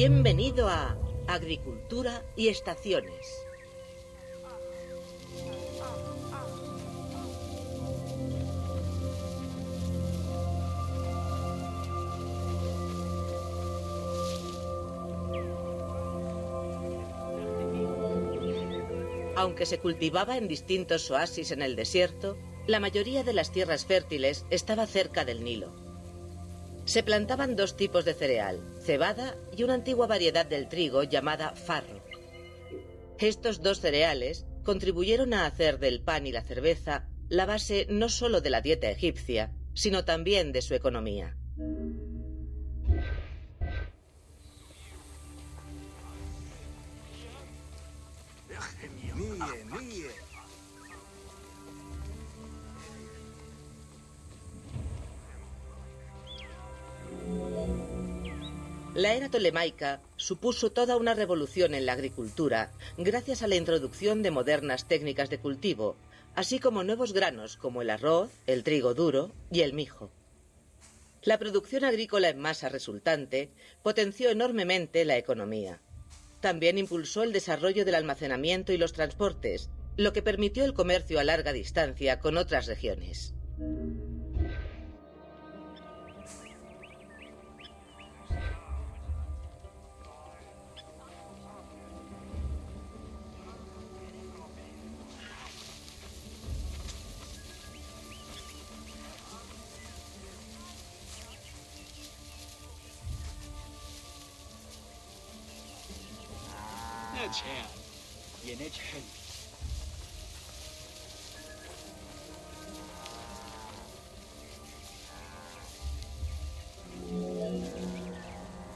Bienvenido a Agricultura y Estaciones. Aunque se cultivaba en distintos oasis en el desierto, la mayoría de las tierras fértiles estaba cerca del Nilo. Se plantaban dos tipos de cereal, cebada y una antigua variedad del trigo llamada farro. Estos dos cereales contribuyeron a hacer del pan y la cerveza la base no solo de la dieta egipcia, sino también de su economía. La era tolemaica supuso toda una revolución en la agricultura gracias a la introducción de modernas técnicas de cultivo, así como nuevos granos como el arroz, el trigo duro y el mijo. La producción agrícola en masa resultante potenció enormemente la economía. También impulsó el desarrollo del almacenamiento y los transportes, lo que permitió el comercio a larga distancia con otras regiones.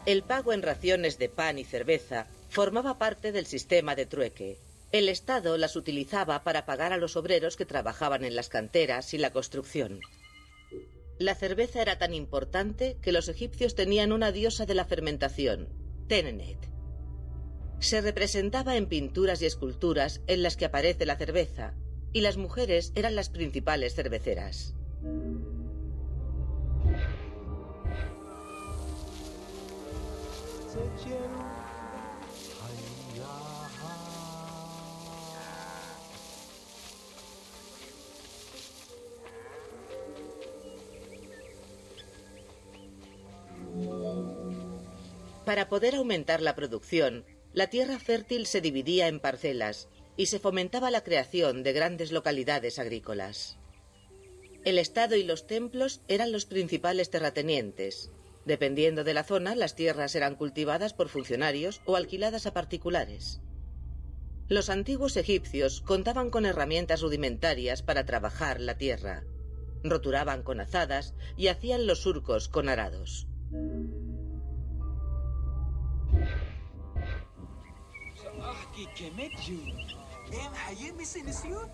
El pago en raciones de pan y cerveza formaba parte del sistema de trueque. El Estado las utilizaba para pagar a los obreros que trabajaban en las canteras y la construcción. La cerveza era tan importante que los egipcios tenían una diosa de la fermentación, Tenenet. Se representaba en pinturas y esculturas en las que aparece la cerveza, y las mujeres eran las principales cerveceras. Para poder aumentar la producción, la tierra fértil se dividía en parcelas y se fomentaba la creación de grandes localidades agrícolas. El Estado y los templos eran los principales terratenientes, Dependiendo de la zona, las tierras eran cultivadas por funcionarios o alquiladas a particulares. Los antiguos egipcios contaban con herramientas rudimentarias para trabajar la tierra. Roturaban con azadas y hacían los surcos con arados. it can meet you. Am I missing the suit?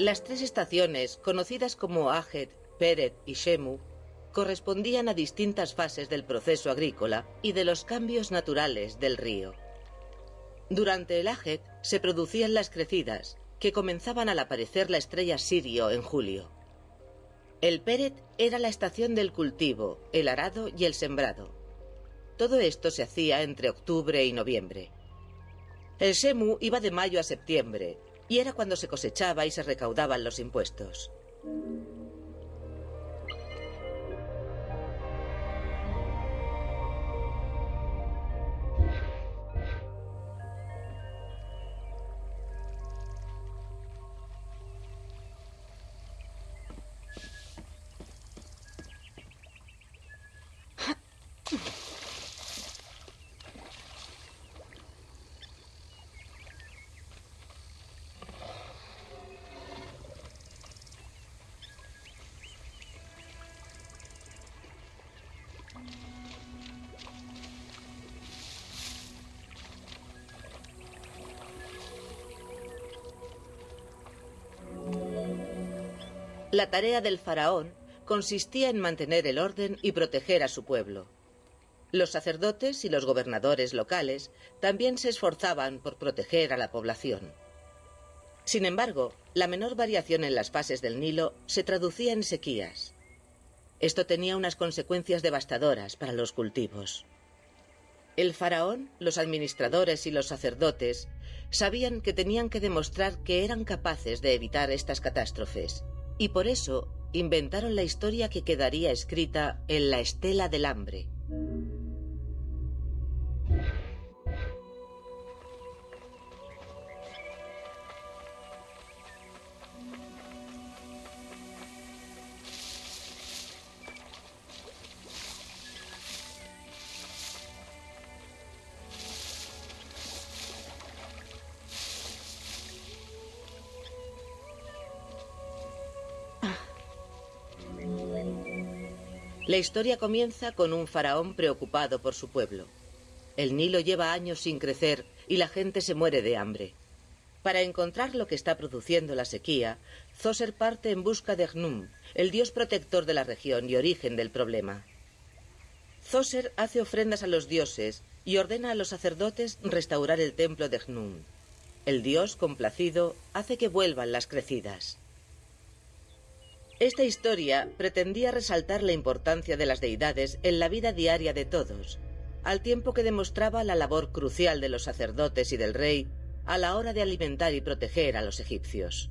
Las tres estaciones, conocidas como Ajet, Peret y Shemu, correspondían a distintas fases del proceso agrícola y de los cambios naturales del río. Durante el Ajet se producían las crecidas, que comenzaban al aparecer la estrella Sirio en julio. El Peret era la estación del cultivo, el arado y el sembrado. Todo esto se hacía entre octubre y noviembre. El Shemu iba de mayo a septiembre, y era cuando se cosechaba y se recaudaban los impuestos. La tarea del faraón consistía en mantener el orden y proteger a su pueblo. Los sacerdotes y los gobernadores locales también se esforzaban por proteger a la población. Sin embargo, la menor variación en las fases del Nilo se traducía en sequías. Esto tenía unas consecuencias devastadoras para los cultivos. El faraón, los administradores y los sacerdotes sabían que tenían que demostrar que eran capaces de evitar estas catástrofes, y por eso inventaron la historia que quedaría escrita en la estela del hambre. La historia comienza con un faraón preocupado por su pueblo. El Nilo lleva años sin crecer y la gente se muere de hambre. Para encontrar lo que está produciendo la sequía, Zoser parte en busca de Gnum, el dios protector de la región y origen del problema. Zoser hace ofrendas a los dioses y ordena a los sacerdotes restaurar el templo de Gnum. El dios, complacido, hace que vuelvan las crecidas. Esta historia pretendía resaltar la importancia de las deidades en la vida diaria de todos, al tiempo que demostraba la labor crucial de los sacerdotes y del rey a la hora de alimentar y proteger a los egipcios.